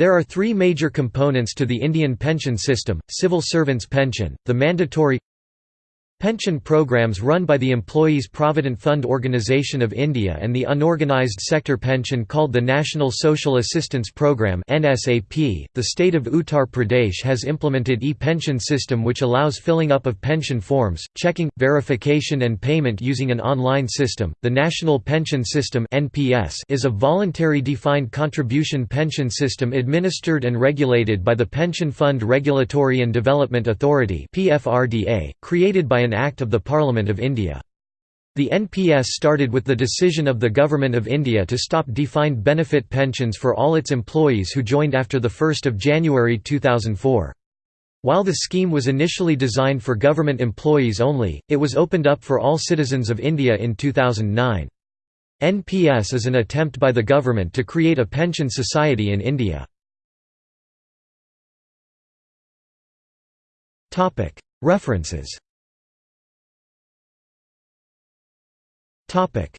There are three major components to the Indian pension system, civil servants' pension, the mandatory Pension programs run by the Employees Provident Fund Organisation of India and the unorganised sector pension called the National Social Assistance Programme (NSAP). The state of Uttar Pradesh has implemented e-pension system which allows filling up of pension forms, checking, verification and payment using an online system. The National Pension System (NPS) is a voluntary defined contribution pension system administered and regulated by the Pension Fund Regulatory and Development Authority (PFRDA), created by an an Act of the Parliament of India. The NPS started with the decision of the Government of India to stop defined benefit pensions for all its employees who joined after 1 January 2004. While the scheme was initially designed for government employees only, it was opened up for all citizens of India in 2009. NPS is an attempt by the government to create a pension society in India. References Topic: